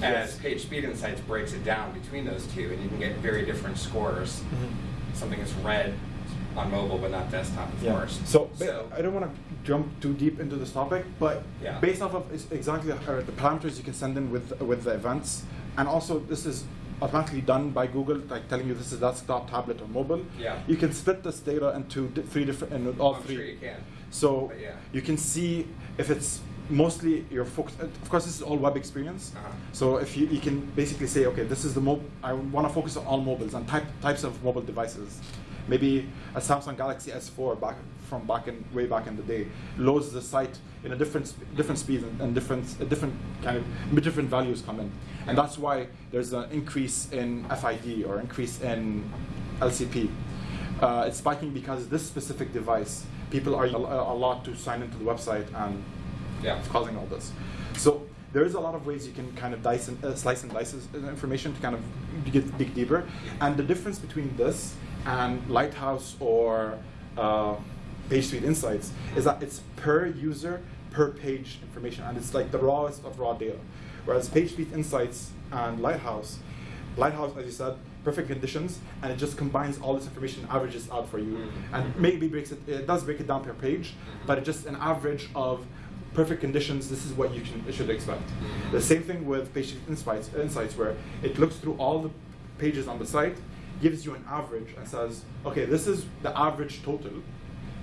Yes. As Page Speed Insights breaks it down between those two, and you can get very different scores. Mhm. Something that's red on mobile but not desktop, of Yeah. course. So, ba- I don't want to jump too deep into this topic, but Yeah. based off of exactly uh, the parameters you can send in with with the events, and also this is automatically done by Google, like telling you this is desktop, tablet, or mobile. Yeah. You can split this data into three different, and all I'm three. sure you can. So yeah. you can see if it's mostly you're focused. Of course, this is all web experience. Uh-huh. So if you, you can basically say, okay, this is the mo- I want to focus on all mobiles and type, types of mobile devices. Maybe a Samsung Galaxy S4 back from back in way back in the day loads the site in a different different speed and, and different a different kind of different values come in, and that's why there's an increase in FID or increase in LCP. Uh, it's spiking because this specific device, people are a, a lot to sign into the website and Yeah. it's causing all this. So there is a lot of ways you can kind of dice and, uh, slice and dice information to kind of get dig deeper. And the difference between this and Lighthouse or uh, PageSpeed Insights is that it's per user, per page information, and it's like the rawest of raw data. Whereas PageSpeed Insights and Lighthouse, Lighthouse, as you said, perfect conditions, and it just combines all this information, averages out for you, Mhm. and maybe breaks it. It does break it down per page, but it's just an average of perfect conditions. This is what you can, should expect. The same thing with PageSpeed Insights, insights, where it looks through all the pages on the site, gives you an average, and says, okay, this is the average total,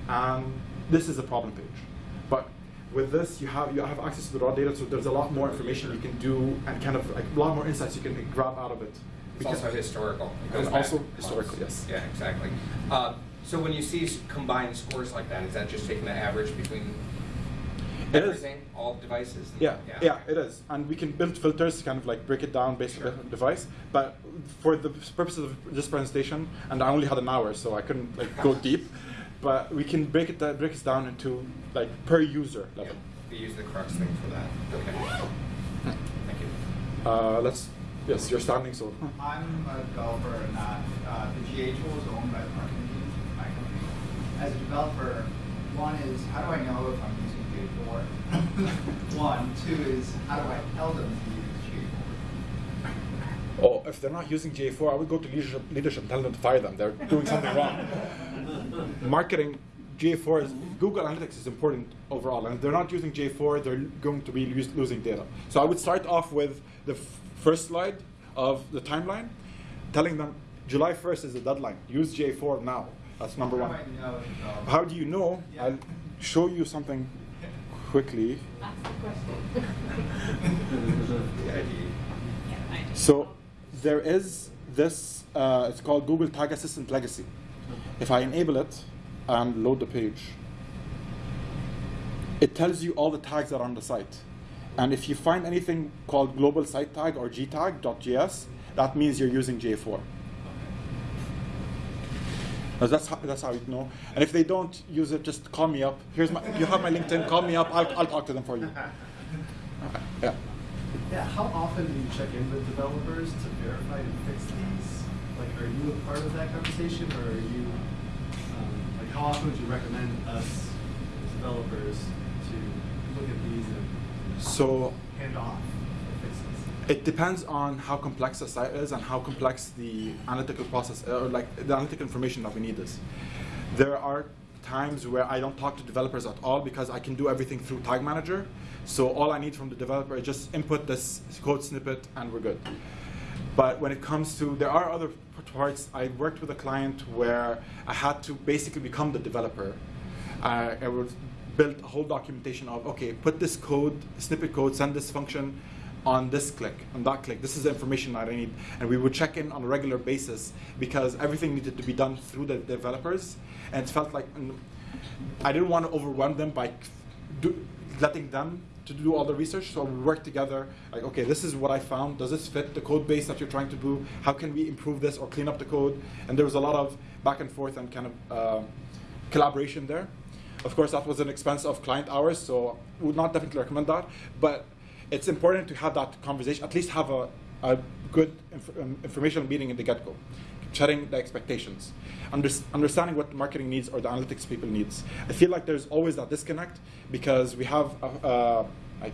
and this is a problem page. But with this, you have you have access to the raw data, so there's a lot more information you can do, and kind of like a lot more insights you can grab out of it. It's also historical. It It's also historical, yes. Yeah, exactly. Uh, so when you see combined scores like that, is that just taking the average between. Everything, all devices? Yeah, yeah, it is. And we can build filters to kind of like break it down based Sure. on the device. But for the purposes of this presentation, and I only had an hour, so I couldn't like go deep. But we can break it da- break it down into like per user Yeah, level. we use the Crux thing for that. Okay. Thank you. Uh, let's. Yes, you're standing, so. I'm a developer, not, uh, the GA tool is owned by the marketing team, my company. As a developer, one is, how do I know if I'm using GA4? One, two is, how do I tell them to use GA4? Oh, if they're not using GA4, I would go to leadership, leadership and tell them to fire them. They're doing something wrong. Marketing, GA4 is Google Analytics is important overall, and if they're not using GA4, they're going to be lose, losing data. So I would start off with the f- first slide of the timeline, telling them July 1st is the deadline. Use GA4 now. That's number How one. do I know as a developer? How do you know? Yeah. I'll show you something quickly. That's the question. The idea. Yeah, I do. So there is this, uh, it's called Google Tag Assistant Legacy. If I enable it and load the page, it tells you all the tags that are on the site. And if you find anything called global site tag or gtag.js, that means you're using J4. Now, That's how, that's how you know. And if they don't use it, just call me up. Here's my, you have my LinkedIn. Call me up. I'll, I'll talk to them for you. Yeah. Yeah, how often do you check in with developers to verify and fix these? Like, are you a part of that conversation, or are you, um, like, how often would you recommend us, as developers, to look at these and So hand off the fixes? It depends on how complex the site is and how complex the analytical process uh, or like the analytical information that we need is. There are times where I don't talk to developers at all because I can do everything through Tag Manager. So all I need from the developer is just input this code snippet and we're good. But when it comes to, there are other parts. I worked with a client where I had to basically become the developer. I, I would build a whole documentation of, okay, put this code, snippet code, send this function on this click, on that click. This is the information that I need. And we would check in on a regular basis because everything needed to be done through the developers. And it felt like I didn't want to overwhelm them by do, letting them to do all the research. So we work together. Like, okay, this is what I found. Does this fit the code base that you're trying to do? How can we improve this or clean up the code? And there was a lot of back and forth and kind of uh, collaboration there. Of course, that was an expense of client hours, so would not definitely recommend that. But it's important to have that conversation. At least have a, a good inf- um, informational meeting in the get-go, setting the expectations, Under- understanding what marketing needs or the analytics people needs. I feel like there's always that disconnect because we have a, uh, like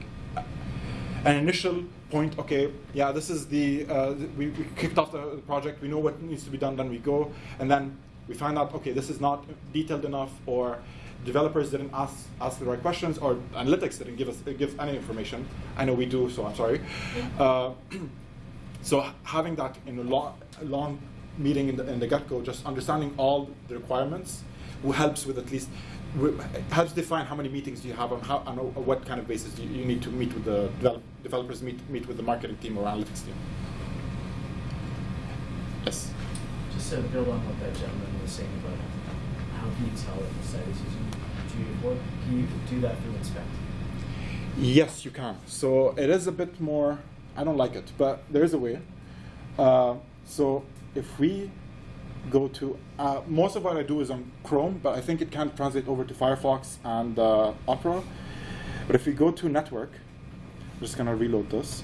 an initial point. Okay, yeah, this is the uh, we, we kicked off the project. We know what needs to be done. Then we go, and then we find out. Okay, this is not detailed enough, or developers didn't ask ask the right questions, or analytics didn't give us give any information. I know we do, so I'm sorry. Uh, so having that in a long, long meeting in the, in the get-go, just understanding all the requirements, who helps with at least helps define how many meetings do you have on how on what kind of basis do you, you need to meet with the develop, developers meet meet with the marketing team or analytics team. Yes. Just to build on what that gentleman was saying about how can you tell if the site is using GA4? Can you do that through inspect? Yes, you can. So it is a bit more. I don't like it, but there is a way. Uh, so if we go to uh, most of what I do is on Chrome, but I think it can translate over to Firefox and uh, Opera. But if we go to network, I'm just gonna reload this,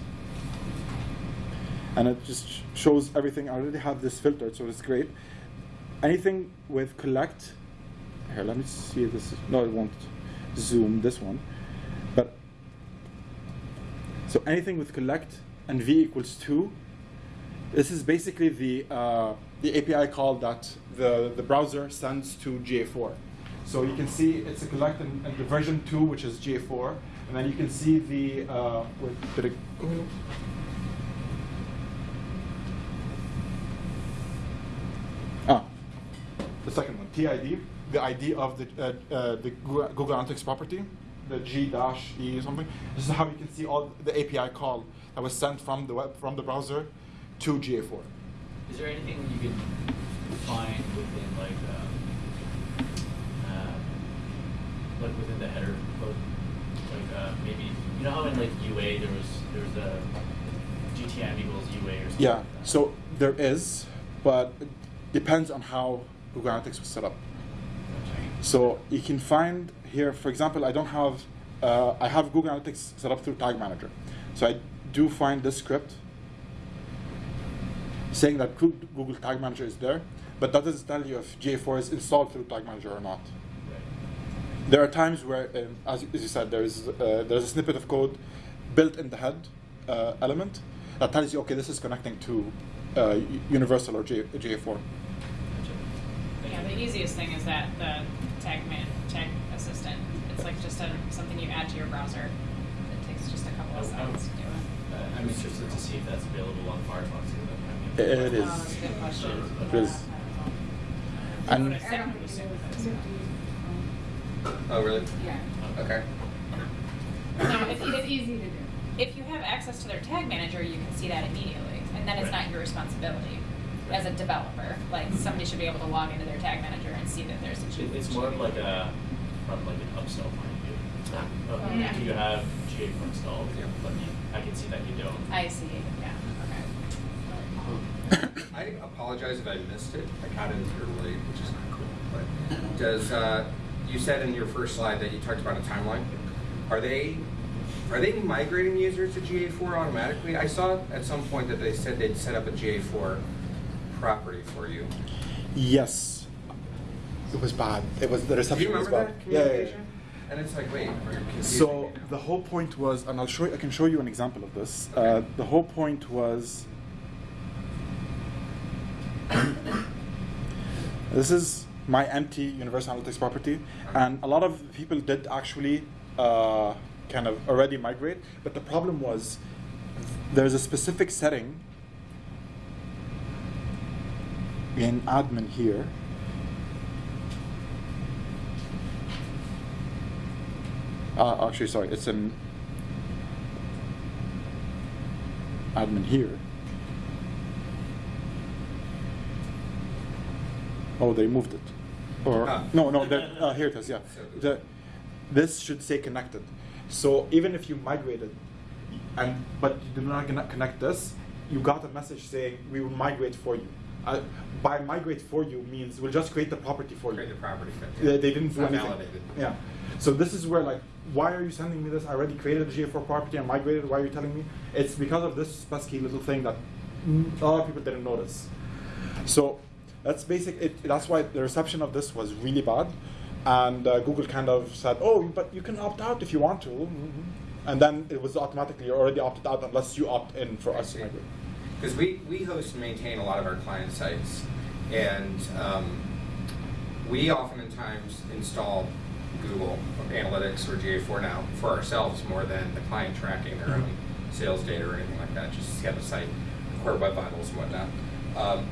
and it just shows everything. I already have this filtered, so it's great. Anything with collect. Here, let me see this. Is, no, it won't zoom this one, but so anything with collect and v equals two, this is basically the uh, the API call that the the browser sends to GA4. So you can see it's a collect and, and the version two, which is GA4, and then you can see the uh, wait, did it? Ah, the second one, TID, the ID of the uh, uh, the Google Analytics property, the G dash E something. This is how you can see all the API call that was sent from the web from the browser to GA4. Is there anything you can find within like, um, uh, like within the header code? Like, uh, maybe, you know how in like UA there was, there was a GTM equals UA or something? Yeah, like so there is, but it depends on how Google Analytics was set up. So you can find here, for example, I don't have, uh, I have Google Analytics set up through Tag Manager. So I do find this script saying that Google Tag Manager is there, but that doesn't tell you if GA4 is installed through Tag Manager or not. There are times where, um, as, you- said, there is uh, there's a snippet of code built in the head uh, element that tells you, okay, this is connecting to uh, Universal or J- GA4. Gotcha. Thank Yeah, you. The easiest thing is that the tag man, tag assistant. It's like just a, something you add to your browser. It takes just a couple of Oh, seconds to do it. Uh, I'm interested to see if that's available on Firefox. too. That might be- It- it is. Oh, that's a good question. It Yeah, is. I don't. And- I would Oh, really? Yeah, Okay. No, if you, it's easy to do. if you have access to their tag manager, you can see that immediately, and then it's Right. not your responsibility as a developer. Like somebody should be able to log into their tag manager and see that there's a. It- It's more of like a, from like an upsell point of view. Of, Oh, yeah. Do you have GA4 installed? Yeah. But you, I can see that you don't. I see. Yeah. Okay. I apologize if I missed it. I got in here late, which is not cool. But does uh, you said in your first slide that you talked about a timeline? Are they are they migrating users to GA4 automatically? I saw at some point that they said they'd set up a GA4 property for you. Yes, it was bad. It was the Do you reception was remember bad. that Yeah, yeah, yeah. And it's like, wait, So the whole point was, and I'll show you, I can show you an example of this. Uh, the whole point was, this is my empty Universal Analytics property, and a lot of people did actually uh, kind of already migrate, but the problem was there's a specific setting in admin here. Uh, actually, sorry, it's in admin here. Oh, they moved it. Or Ah. no, no, that, uh, here it is. Yeah, the, this should say connected. So even if you migrated, and but you did not connect this, you got a message saying we will migrate for you. Uh, by migrate for you means we'll just create the property for Create you. the property. They, they didn't do anything. validated. Yeah. So this is where like, why are you sending me this? I already created a GA4 property and migrated. Why are you telling me? It's because of this pesky little thing that mm, a lot of people didn't notice. So that's basic. It, that's why the reception of this was really bad, and uh, Google kind of said, "Oh, but you can opt out if you want to," Mm-hmm. and then it was automatically already opted out unless you opt in for us to migrate. Because we, we host and maintain a lot of our client sites, and um, we oftentimes install Google Analytics or GA4 now for ourselves more than the client tracking their own sales data or anything like that, just to have a site, core web vitals and whatnot. Um,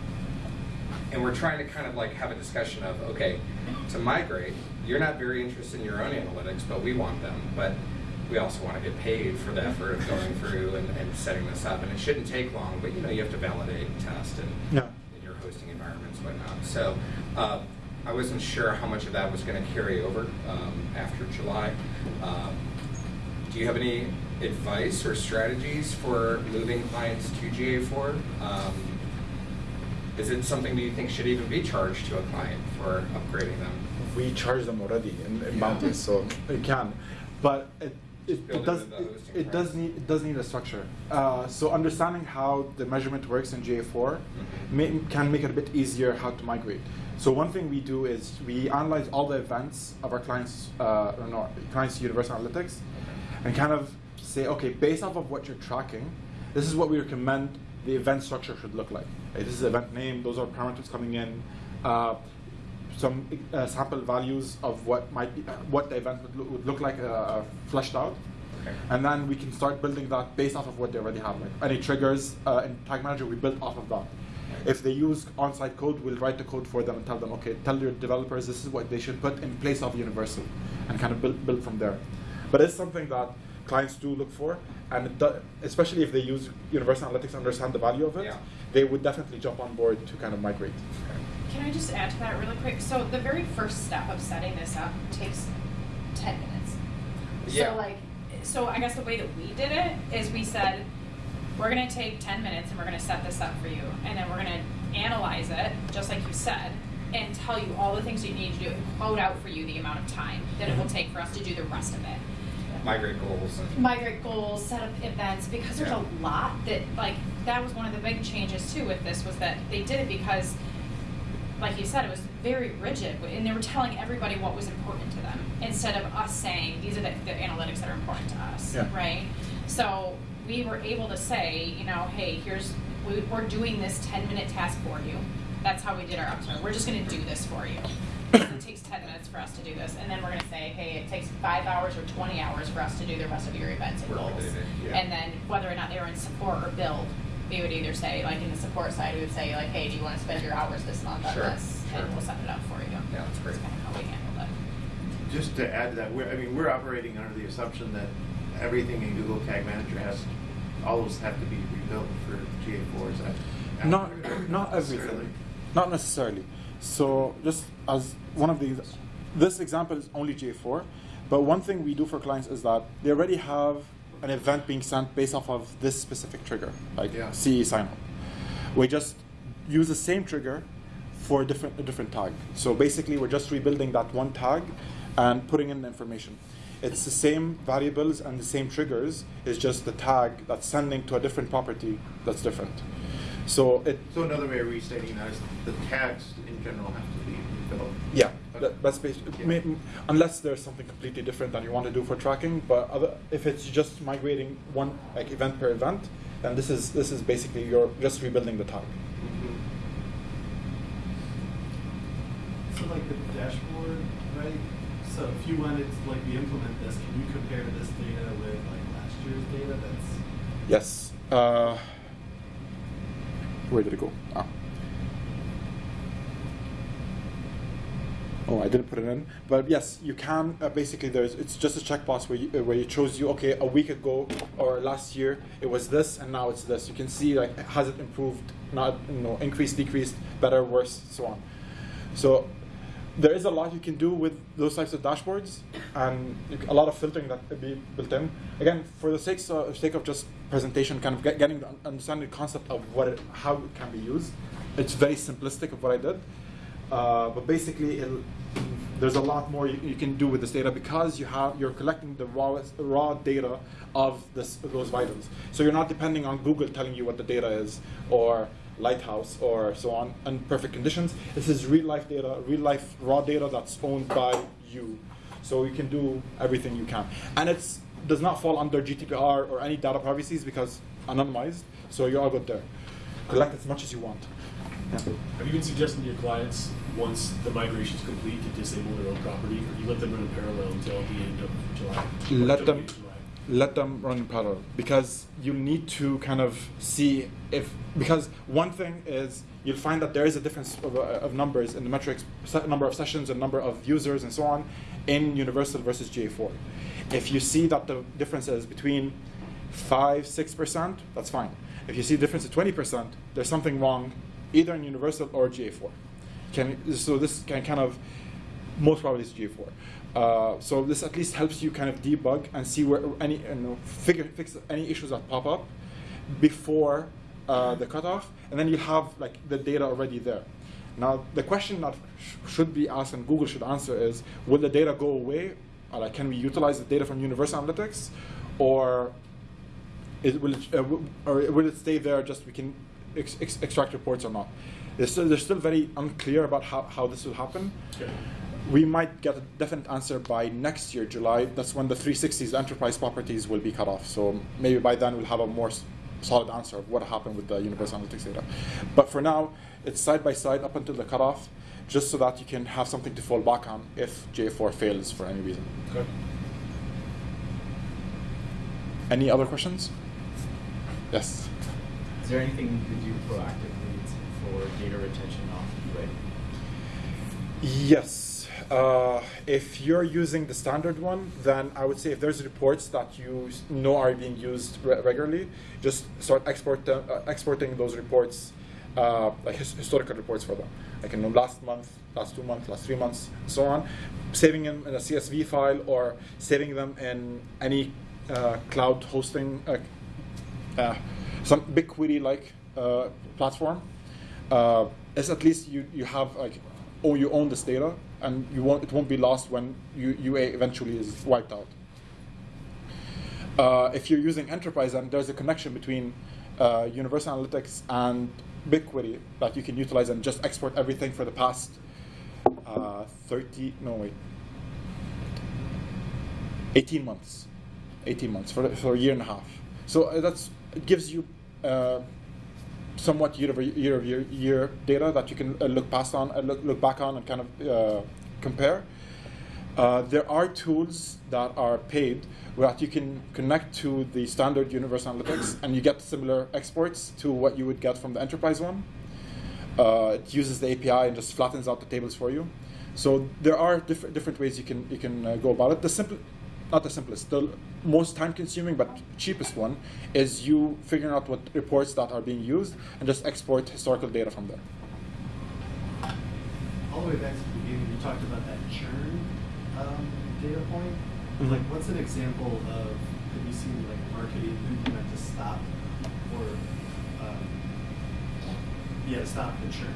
and we're trying to kind of like have a discussion of, okay, to migrate, you're not very interested in your own analytics, but we want them. But we also want to get paid for the effort of going through and, and setting this up. And it shouldn't take long, but you know, you have to validate and test and Yeah. in your hosting environments, whatnot. So uh, I wasn't sure how much of that was going to carry over um, after July. Um, do you have any advice or strategies for moving clients to GA4? Um, is it something that you think should even be charged to a client for upgrading them? we charge them already in, in Yeah. bounties, so it can. But it, it, it does it, it does need it does need a structure. Uh, so understanding how the measurement works in GA4 Mhm. may, can make it a bit easier how to migrate. So one thing we do is we analyze all the events of our clients, uh, or no, clients Universal Analytics, and kind of say, okay, based off of what you're tracking, this is what we recommend the event structure should look like. This is the event name. Those are parameters coming in. Uh, some uh, sample values of what might be, what the event would, loo- would look like uh, fleshed out. Okay. And then we can start building that based off of what they already have. Like any triggers uh, in Tag Manager, we build off of that. If they use on-site code, we'll write the code for them and tell them, okay, tell your developers this is what they should put in place of Universal, and kind of build, build from there. But it's something that clients do look for, and do, especially if they use Universal Analytics and understand the value of it, Yeah. they would definitely jump on board to kind of migrate. Can I just add to that really quick? So the very first step of setting this up takes ten minutes. Yeah. So like, so I guess the way that we did it is we said, we're gonna take ten minutes and we're gonna set this up for you, and then we're gonna analyze it, just like you said, and tell you all the things you need to do, and quote out for you the amount of time that it will take for us to do the rest of it Migrate goals. Migrate goals, set up events, because there's Yeah. a lot that, like, that was one of the big changes too with this, was that they did it because, like you said, it was very rigid, and they were telling everybody what was important to them, instead of us saying, these are the, the analytics that are important to us, Yeah. right? So, we were able to say, you know, hey, here's, we, we're doing this ten minute task for you, that's how we did our upstart, we're just gonna do this for you. It takes ten minutes for us to do this, and then we're gonna say, hey, it takes five hours or twenty hours for us to do the rest of your events and goals. yeah. And then whether or not they were in support or build, we would either say, like in the support side, we would say like, hey, do you wanna spend your hours this month on Sure, this? sure. And we'll set it up for you. Yeah, that's great. That's kinda how we handled it. Just to add to that, we're, I mean, we're operating under the assumption that everything in Google Tag Manager has, all those have to be rebuilt for GA4, is that? Not, accurate? not Necessarily? everything. Not necessarily. So just as one of these, this example is only GA4, but one thing we do for clients is that they already have an event being sent based off of this specific trigger, like Yeah. CE sign up. We just use the same trigger for a different, a different tag. So basically, we're just rebuilding that one tag and putting in the information. It's the same variables and the same triggers. It's just the tag that's sending to a different property that's different. So it, So another way of restating that is the tags in general have to be rebuilt. yeah. That, that's basically, Yeah. may- unless there's something completely different that you want to do for tracking. But other, if it's just migrating one like event per event, then this is this is basically you're just rebuilding the tag. Mhm. So like the dashboard, right? So if you wanted to like we implement this, can you compare this data with like last year's data? That's Yes. Uh, where did it go? Ah. Oh, I didn't put it in, but yes, you can. Uh, basically, there's it's just a checkbox where you, uh, where you chose you okay, a week ago or last year it was this, and now it's this. You can see like has it improved, not you know increased, decreased, better, worse, so on. So there is a lot you can do with those types of dashboards, and a lot of filtering that could be built in. Again, for the sake, uh, sake of just presentation, kind of get, getting the understanding the concept of what it, how it can be used. It's very simplistic of what I did, uh, but basically, it'll, there's a lot more you, you can do with this data because you have you're collecting the raw raw data of this, those vitals. So you're not depending on Google telling you what the data is or Lighthouse or so on in perfect conditions. This is real life data, real life raw data that's owned by you. So you can do everything you can, and it's does not fall under GDPR or any data privacies because anonymized. So you're all good there. Collect as much as you want. Yeah. Have you been suggesting to your clients, once the migration is complete, to disable their own property, or you let them run in parallel until the end of July? let them the end of July? let them run in parallel because you need to kind of see if because one thing is you'll find that there is a difference of, uh, of numbers in the metrics, number of sessions and number of users and so on in Universal versus GA4. If you see that the difference is between 5 6%, that's fine. If you see a difference of 20%, there's something wrong either in Universal or GA4. Can, so this can kind of, most probably is GA4. Uh, so this at least helps you kind of debug and see where any, you know, figure, fix any issues that pop up before uh, the cutoff, and then you have like the data already there. Now the question that sh- should be asked and Google should answer is: Will the data go away? Or, like, can we utilize the data from Universal Analytics, or is, will it, uh, or will it stay there? Just we can ex- ex- extract reports or not? They're still, they're still very unclear about how, how this will happen. Okay. We might get a definite answer by next year, July. That's when the 360s enterprise properties will be cut off. So maybe by then we'll have a more solid answer of what happened with the Universal Analytics data. But for now, it's side by side up until the cutoff, just so that you can have something to fall back on if J4 fails for any reason. Okay. Any other questions? Yes. Is there anything you could do proactively for data retention off UA? Yes. Uh, if you're using the standard one, then I would say if there's reports that you know are being used re- regularly, just start export uh, exporting those reports, uh, like his- historical reports for them, like in the last month, last two months, last three months, so on, saving them in a CSV file or saving them in any uh, cloud hosting, uh, uh, some BigQuery like uh, platform, uh, is at least you, you have like, oh, you own this data, and you won't, it won't be lost when UA eventually is wiped out. Uh, if you're using enterprise, then there's a connection between uh, Universal Analytics and BigQuery that you can utilize and just export everything for the past uh, 30, no wait, 18 months. 18 months for, for a year and a half. So uh, that's gives you uh, somewhat year over year year, year data that you can uh, look past on, uh, look, look back on, and kind of uh, compare. Uh, there are tools that are paid that you can connect to the standard Universe Analytics, and you get similar exports to what you would get from the enterprise one. Uh, it uses the API and just flattens out the tables for you. So there are different different ways you can you can go about it. The simple, not the simplest, the most time-consuming but cheapest one is you figuring out what reports that are being used and just export historical data from there. All the way back to the beginning, you talked about that churn um, data point. Mhm. Like, what's an example of have you seen like marketing implement to stop or um, yeah, stop the churn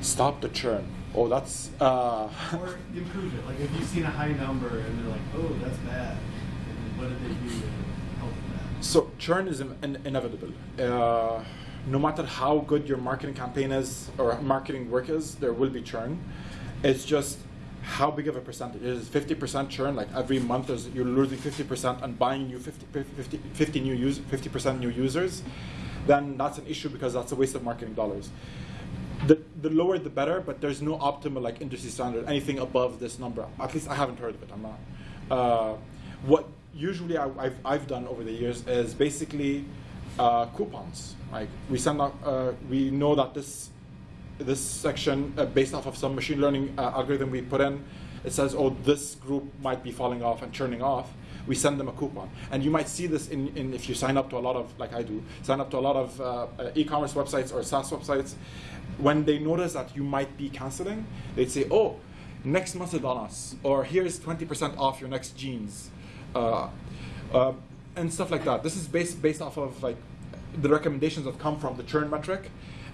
Stop the churn. Oh, that's uh, or improve it? Like, have you seen a high number and they're like, oh, that's bad, what did they do to help that? So churn is in, in- inevitable. Uh, no matter how good your marketing campaign is or marketing work is, there will be churn. It's just how big of a percentage. Is it 50% churn? Like every month there's, you're losing 50% and buying new 50, 50, 50 new use, 50% new users, then that's an issue because that's a waste of marketing dollars. The, the lower the better, but there's no optimal like industry standard. Anything above this number, at least I haven't heard of it. I'm not. Uh, what usually I, I've, I've done over the years is basically uh, coupons. Like we send out, uh, we know that this this section uh, based off of some machine learning uh, algorithm we put in, it says, oh, this group might be falling off and churning off. We send them a coupon, and you might see this in, in if you sign up to a lot of like I do, sign up to a lot of uh, e-commerce websites or SaaS websites. When they notice that you might be canceling, they'd say, oh, next month is on us, or here's 20% off your next jeans, uh, uh, and stuff like that. This is based based off of like the recommendations that come from the churn metric,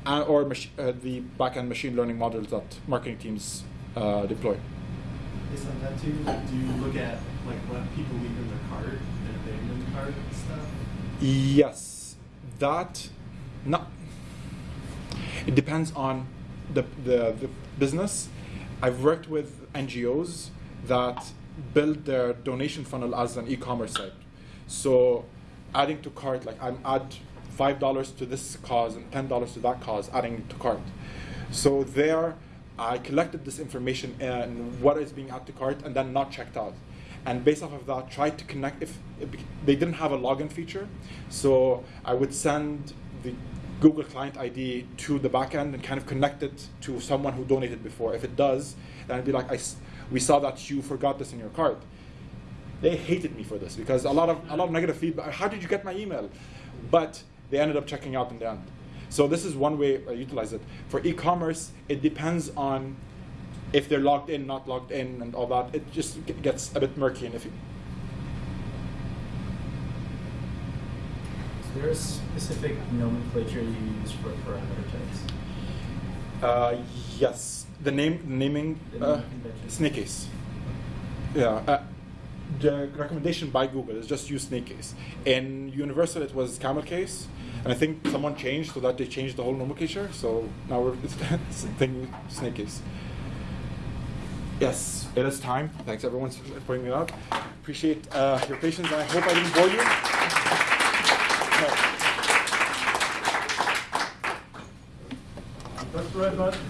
uh, or uh, the backend machine learning models that marketing teams uh, deploy. Based on that too, like, do you look at like what people leave in their cart and abandon cart and stuff? Yes, that not. It depends on the, the the business. I've worked with NGOs that build their donation funnel as an e-commerce site. So, adding to cart, like I'm add five dollars to this cause and ten dollars to that cause, adding to cart. So there, I collected this information and what is being added to cart, and then not checked out. And based off of that, tried to connect. If they didn't have a login feature, so I would send the Google Client ID to the backend and kind of connect it to someone who donated before. If it does, then it'd be like, I we saw that you forgot this in your cart. They hated me for this because a lot of a lot of negative feedback. How did you get my email? But they ended up checking out in the end. So this is one way I utilize it. For e-commerce, it depends on if they're logged in, not logged in, and all that. It just gets a bit murky and iffy. Is there a specific nomenclature you use for parameter types? Uh, yes, the name, naming, The uh, snake case. Yeah, uh, the recommendation by Google is just use snake case. In Universal, it was camel case, and I think someone changed so that they changed the whole nomenclature. So now we're it's, thing snake case. Yes, it is time. Thanks everyone for pointing it out. Appreciate uh, your patience, I hope I didn't bore you. No. That's right, bud.